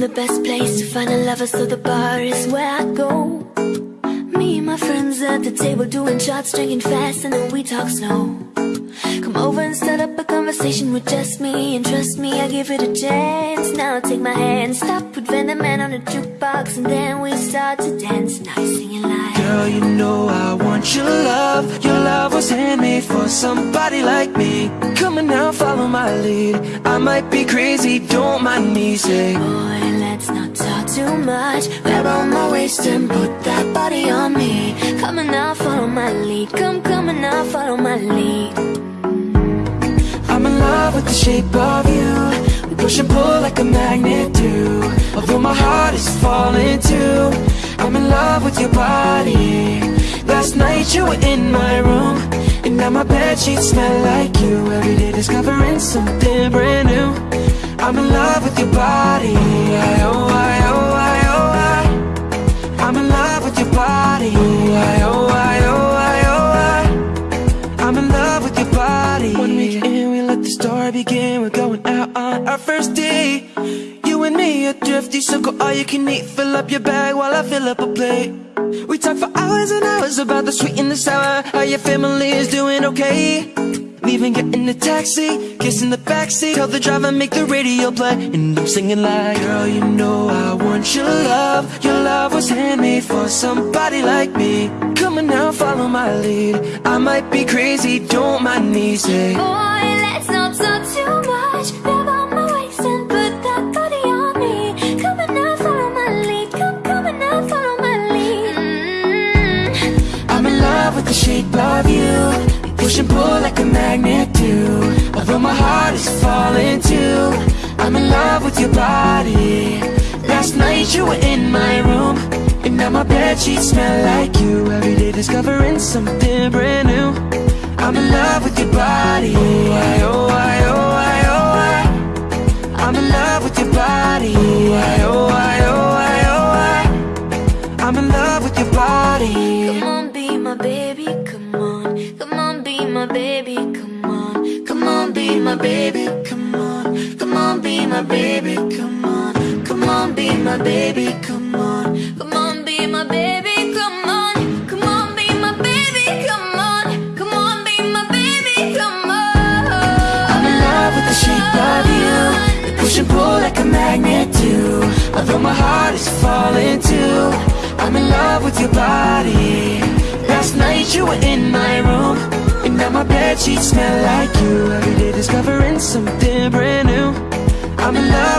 the best place to find a lover, so the bar is where I go. Me and my friends at the table doing shots, drinking fast, and then we talk slow. Come over and start up a conversation with just me, and trust me, I give it a chance. Now take my hand, stop, put Van the Man on the jukebox, and then we start to dance. Now you're singing like, Girl, you know I want your love love was handmade for somebody like me Come on now, follow my lead I might be crazy, don't mind me, say Boy, let's not talk too much. Grab on my waist and put that body on me. Come on now, follow my lead. Come, come on now, follow my lead. I'm in love with the shape of you We push and pull like a magnet do Although my heart is falling too I'm in love with your body Last night you were in my room And now my bed sheets smell like you. Every day discovering something brand new. I'm in love with your body I, oh, I, oh, I, oh, I. I'm in love with your body I, oh, I, oh, I, oh, I. I'm in love with your body. One week in, we let the story begin. We're going out on our first date are thrifty, go all you can eat Fill up your bag while I fill up a plate. We talk for hours and hours about the sweet and the sour. How your family is doing okay. Leaving, get in the taxi, kiss in the backseat. Tell the driver, make the radio play. And I'm singing like Girl, you know I want your love. Your love was handmade for somebody like me. Come on now, follow my lead. I might be crazy, don't mind me, say body. Last night you were in my room And now my sheets smell like you. Every day discovering something brand new. I'm in love with your body. Oh, I, oh, I, oh, I, oh, I. I'm in love with your body. Oh, I, oh, I, oh, I, oh, I. I'm in love with your body. Come on, be my baby, come on. Come on, be my baby, come on. Come on, be my baby, come on. Come on, be my baby, be my baby, come on. Come on, be my baby, come on. Come on, be my baby, come on. Come on, be my baby, come on. I'm in love with the shape of you They push and pull like a magnet do. Although my heart is falling too I'm in love with your body. Last night you were in my room And now my bed sheets smell like you. Every day discovering something brand new. I'm in love